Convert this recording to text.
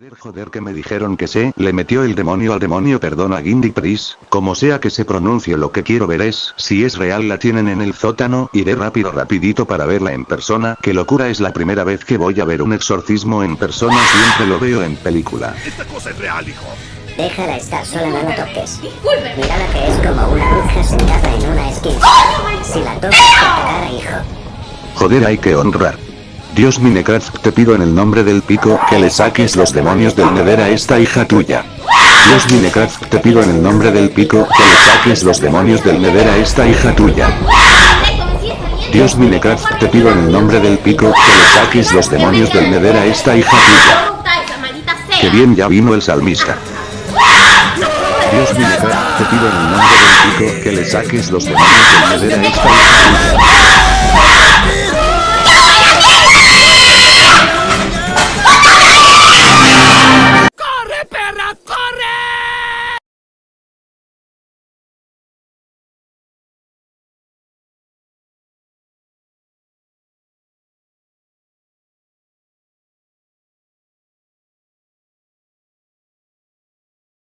Joder, joder que me dijeron que se le metió el demonio al demonio perdona Gindy Pris, como sea que se pronuncie lo que quiero ver es, si es real la tienen en el sótano, iré rápido rapidito para verla en persona, que locura es la primera vez que voy a ver un exorcismo en persona siempre lo veo en película. Esta cosa es real, hijo. Déjala estar sola, no la toques. Mírala que es como una bruja sentada en una esquina. Si la tocas, te pegará, hijo. Joder hay que honrar. Dios Minecraft te pido en el nombre del pico que le saques los demonios del Nether a esta hija tuya. Dios Minecraft te pido en el nombre del pico que le saques los demonios del Nether a esta hija tuya. Dios Minecraft te pido en el nombre del pico que le saques los demonios del Nether a esta hija tuya. Que bien ya vino el salmista. Dios Minecraft te pido en el nombre del pico que le saques los demonios del Nether a esta hija tuya.